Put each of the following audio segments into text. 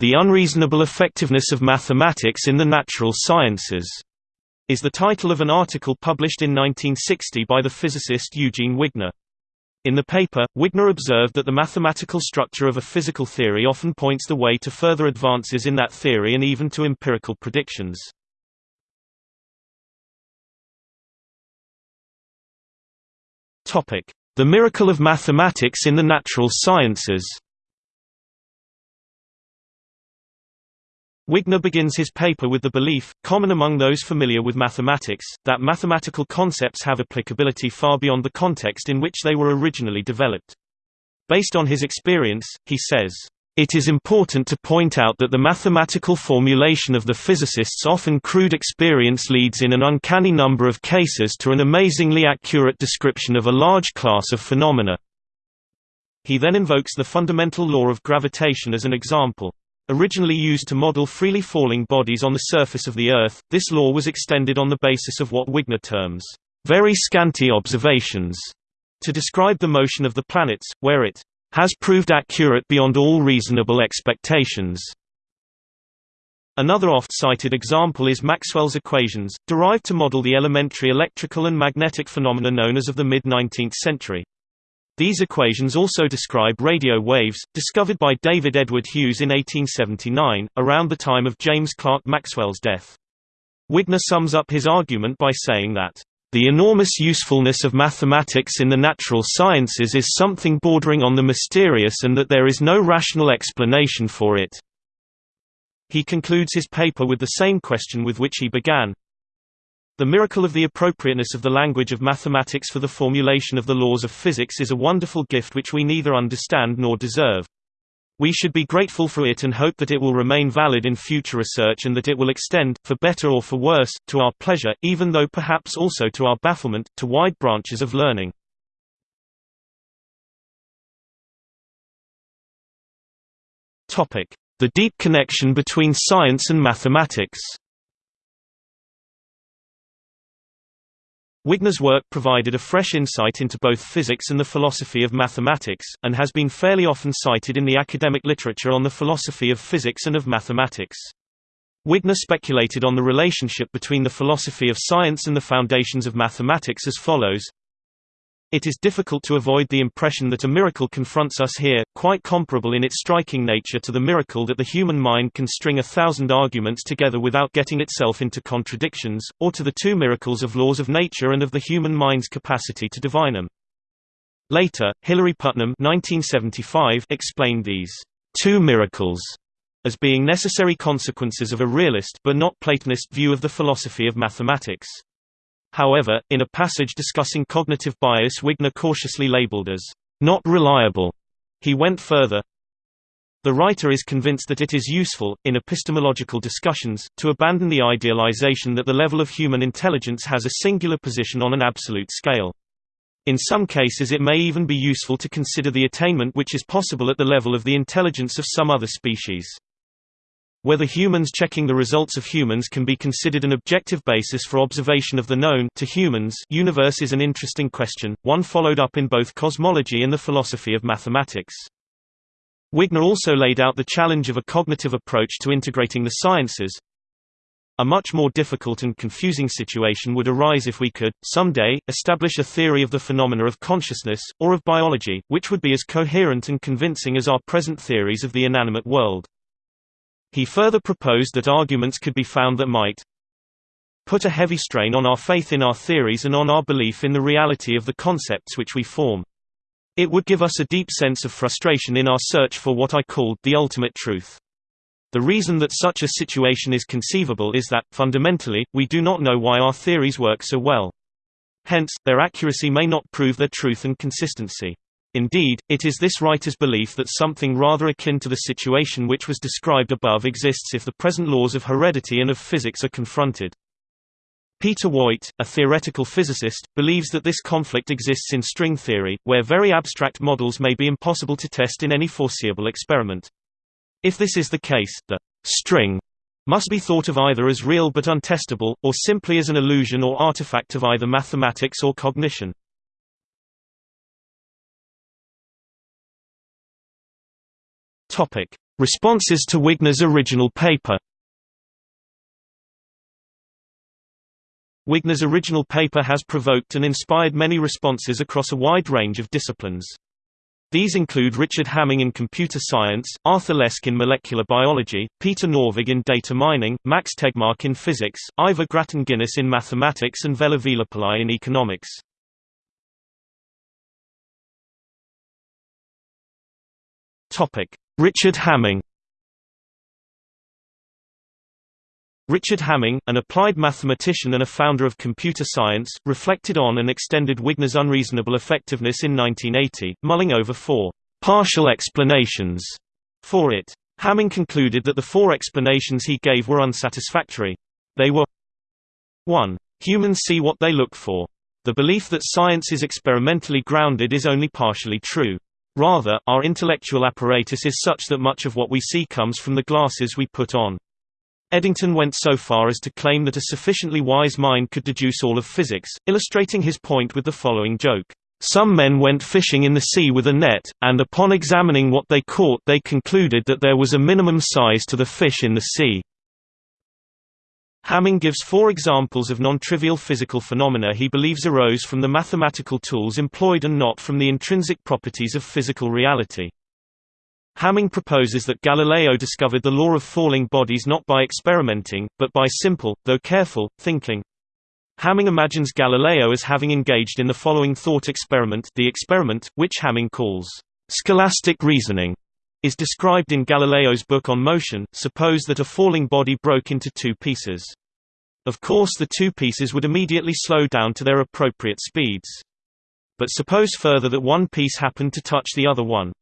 The Unreasonable Effectiveness of Mathematics in the Natural Sciences, is the title of an article published in 1960 by the physicist Eugene Wigner. In the paper, Wigner observed that the mathematical structure of a physical theory often points the way to further advances in that theory and even to empirical predictions. The miracle of mathematics in the natural sciences Wigner begins his paper with the belief, common among those familiar with mathematics, that mathematical concepts have applicability far beyond the context in which they were originally developed. Based on his experience, he says, it is important to point out that the mathematical formulation of the physicists' often crude experience leads in an uncanny number of cases to an amazingly accurate description of a large class of phenomena. He then invokes the fundamental law of gravitation as an example. Originally used to model freely falling bodies on the surface of the Earth, this law was extended on the basis of what Wigner terms, very scanty observations, to describe the motion of the planets, where it has proved accurate beyond all reasonable expectations. Another oft-cited example is Maxwell's equations, derived to model the elementary electrical and magnetic phenomena known as of the mid-19th century. These equations also describe radio waves, discovered by David Edward Hughes in 1879, around the time of James Clerk Maxwell's death. Wigner sums up his argument by saying that, "...the enormous usefulness of mathematics in the natural sciences is something bordering on the mysterious and that there is no rational explanation for it." He concludes his paper with the same question with which he began, the miracle of the appropriateness of the language of mathematics for the formulation of the laws of physics is a wonderful gift which we neither understand nor deserve. We should be grateful for it and hope that it will remain valid in future research and that it will extend, for better or for worse, to our pleasure, even though perhaps also to our bafflement, to wide branches of learning. The deep connection between science and mathematics Wigner's work provided a fresh insight into both physics and the philosophy of mathematics, and has been fairly often cited in the academic literature on the philosophy of physics and of mathematics. Wigner speculated on the relationship between the philosophy of science and the foundations of mathematics as follows it is difficult to avoid the impression that a miracle confronts us here, quite comparable in its striking nature to the miracle that the human mind can string a thousand arguments together without getting itself into contradictions, or to the two miracles of laws of nature and of the human mind's capacity to divine them. Later, Hilary Putnam 1975 explained these two miracles as being necessary consequences of a realist but not Platonist view of the philosophy of mathematics. However, in a passage discussing cognitive bias Wigner cautiously labeled as not reliable, he went further. The writer is convinced that it is useful, in epistemological discussions, to abandon the idealization that the level of human intelligence has a singular position on an absolute scale. In some cases it may even be useful to consider the attainment which is possible at the level of the intelligence of some other species. Whether humans checking the results of humans can be considered an objective basis for observation of the known to humans universe is an interesting question, one followed up in both cosmology and the philosophy of mathematics. Wigner also laid out the challenge of a cognitive approach to integrating the sciences. A much more difficult and confusing situation would arise if we could, someday, establish a theory of the phenomena of consciousness, or of biology, which would be as coherent and convincing as our present theories of the inanimate world. He further proposed that arguments could be found that might put a heavy strain on our faith in our theories and on our belief in the reality of the concepts which we form. It would give us a deep sense of frustration in our search for what I called the ultimate truth. The reason that such a situation is conceivable is that, fundamentally, we do not know why our theories work so well. Hence, their accuracy may not prove their truth and consistency. Indeed, it is this writer's belief that something rather akin to the situation which was described above exists if the present laws of heredity and of physics are confronted. Peter Woit, a theoretical physicist, believes that this conflict exists in string theory, where very abstract models may be impossible to test in any foreseeable experiment. If this is the case, the string must be thought of either as real but untestable, or simply as an illusion or artifact of either mathematics or cognition. Topic: Responses to Wigner's original paper Wigner's original paper has provoked and inspired many responses across a wide range of disciplines. These include Richard Hamming in computer science, Arthur Lesk in molecular biology, Peter Norvig in data mining, Max Tegmark in physics, Ivor Grattan Guinness in mathematics and Vela Velupillai in economics. Richard Hamming Richard Hamming, an applied mathematician and a founder of computer science, reflected on and extended Wigner's unreasonable effectiveness in 1980, mulling over four partial explanations for it. Hamming concluded that the four explanations he gave were unsatisfactory. They were 1. Humans see what they look for. The belief that science is experimentally grounded is only partially true. Rather, our intellectual apparatus is such that much of what we see comes from the glasses we put on. Eddington went so far as to claim that a sufficiently wise mind could deduce all of physics, illustrating his point with the following joke. Some men went fishing in the sea with a net, and upon examining what they caught they concluded that there was a minimum size to the fish in the sea. Hamming gives four examples of non-trivial physical phenomena he believes arose from the mathematical tools employed and not from the intrinsic properties of physical reality. Hamming proposes that Galileo discovered the law of falling bodies not by experimenting, but by simple, though careful, thinking. Hamming imagines Galileo as having engaged in the following thought experiment the experiment, which Hamming calls scholastic reasoning, is described in Galileo's book on motion. Suppose that a falling body broke into two pieces. Of course the two pieces would immediately slow down to their appropriate speeds. But suppose further that one piece happened to touch the other one.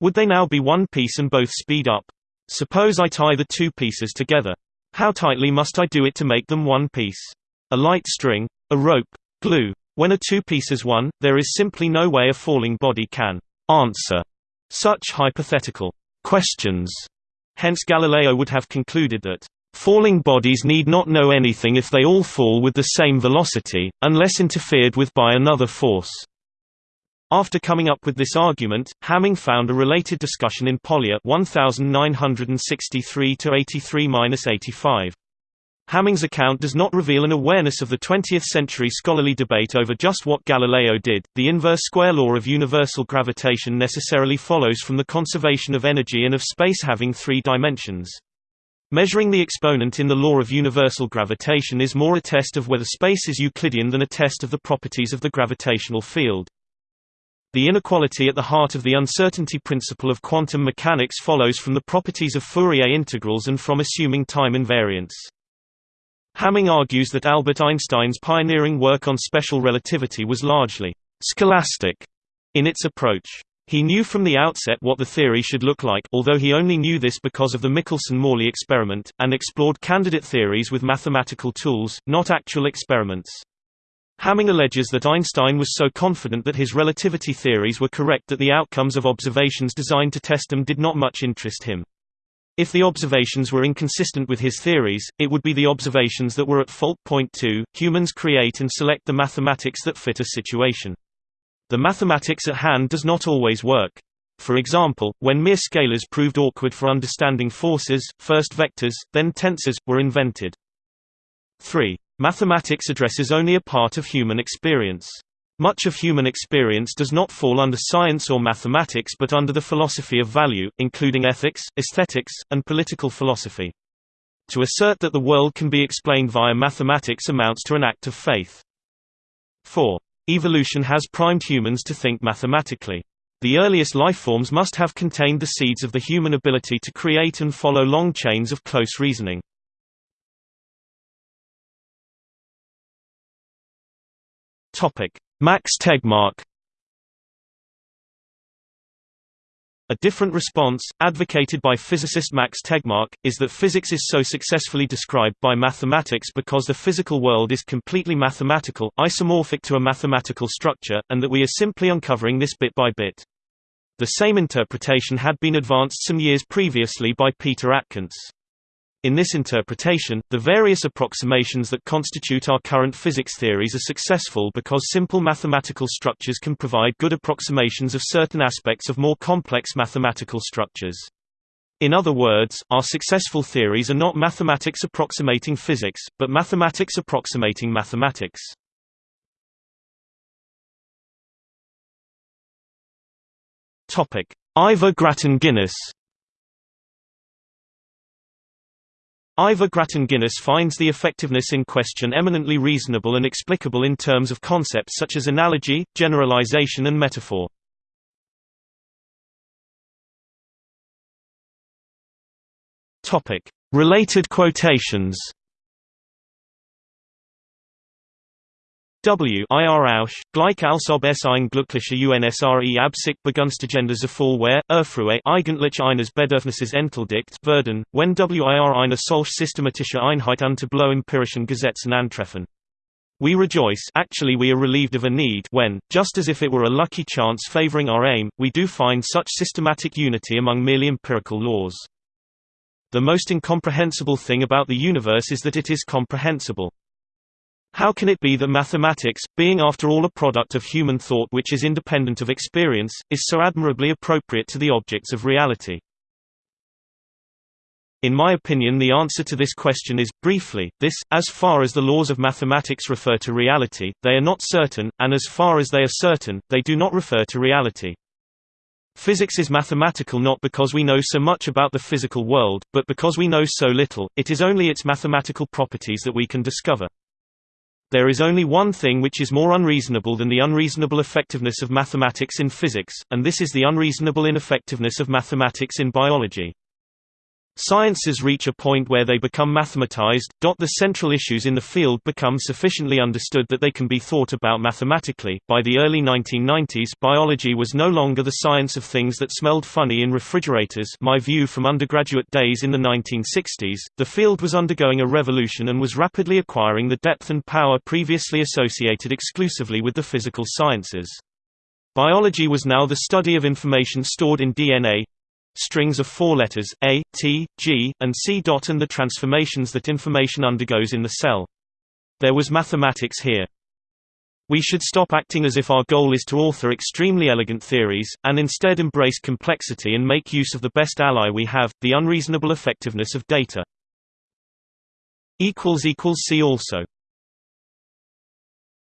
Would they now be one piece and both speed up? Suppose I tie the two pieces together. How tightly must I do it to make them one piece? A light string? A rope? Glue? When a two pieces one, there is simply no way a falling body can answer such hypothetical questions. Hence Galileo would have concluded that falling bodies need not know anything if they all fall with the same velocity, unless interfered with by another force. After coming up with this argument, Hamming found a related discussion in Polya 1963-83-85. Hamming's account does not reveal an awareness of the 20th-century scholarly debate over just what Galileo did. The inverse square law of universal gravitation necessarily follows from the conservation of energy and of space having three dimensions. Measuring the exponent in the law of universal gravitation is more a test of whether space is Euclidean than a test of the properties of the gravitational field. The inequality at the heart of the uncertainty principle of quantum mechanics follows from the properties of Fourier integrals and from assuming time invariance. Hamming argues that Albert Einstein's pioneering work on special relativity was largely scholastic in its approach. He knew from the outset what the theory should look like although he only knew this because of the Michelson–Morley experiment, and explored candidate theories with mathematical tools, not actual experiments. Hamming alleges that Einstein was so confident that his relativity theories were correct that the outcomes of observations designed to test them did not much interest him. If the observations were inconsistent with his theories, it would be the observations that were at fault. Point 2. Humans create and select the mathematics that fit a situation. The mathematics at hand does not always work. For example, when mere scalars proved awkward for understanding forces, first vectors, then tensors, were invented. 3. Mathematics addresses only a part of human experience. Much of human experience does not fall under science or mathematics but under the philosophy of value, including ethics, aesthetics, and political philosophy. To assert that the world can be explained via mathematics amounts to an act of faith. 4. Evolution has primed humans to think mathematically. The earliest lifeforms must have contained the seeds of the human ability to create and follow long chains of close reasoning. Max Tegmark A different response, advocated by physicist Max Tegmark, is that physics is so successfully described by mathematics because the physical world is completely mathematical, isomorphic to a mathematical structure, and that we are simply uncovering this bit by bit. The same interpretation had been advanced some years previously by Peter Atkins. In this interpretation, the various approximations that constitute our current physics theories are successful because simple mathematical structures can provide good approximations of certain aspects of more complex mathematical structures. In other words, our successful theories are not mathematics approximating physics, but mathematics approximating mathematics. Topic: Ivor Grattan Guinness. Ivor Grattan Guinness finds the effectiveness in question eminently reasonable and explicable in terms of concepts such as analogy, generalization and metaphor. Related quotations. W ir Ausch, gleich als ob es ein glücklicher UNSRE Absicht begunstigendes Erfolg Erfruhe eigentlich eines Bedürfnisses entledigt werden, wenn WIR eine solch systematische Einheit unter blow empirischen Gesetzen antreffen. We rejoice actually we are relieved of a need when, just as if it were a lucky chance favoring our aim, we do find such systematic unity among merely empirical laws. The most incomprehensible thing about the universe is that it is comprehensible. How can it be that mathematics, being after all a product of human thought which is independent of experience, is so admirably appropriate to the objects of reality? In my opinion the answer to this question is, briefly, this, as far as the laws of mathematics refer to reality, they are not certain, and as far as they are certain, they do not refer to reality. Physics is mathematical not because we know so much about the physical world, but because we know so little, it is only its mathematical properties that we can discover. There is only one thing which is more unreasonable than the unreasonable effectiveness of mathematics in physics, and this is the unreasonable ineffectiveness of mathematics in biology. Sciences reach a point where they become mathematized. The central issues in the field become sufficiently understood that they can be thought about mathematically. By the early 1990s, biology was no longer the science of things that smelled funny in refrigerators. My view from undergraduate days in the 1960s, the field was undergoing a revolution and was rapidly acquiring the depth and power previously associated exclusively with the physical sciences. Biology was now the study of information stored in DNA, strings of four letters, A, T, G, and C. and the transformations that information undergoes in the cell. There was mathematics here. We should stop acting as if our goal is to author extremely elegant theories, and instead embrace complexity and make use of the best ally we have, the unreasonable effectiveness of data. See also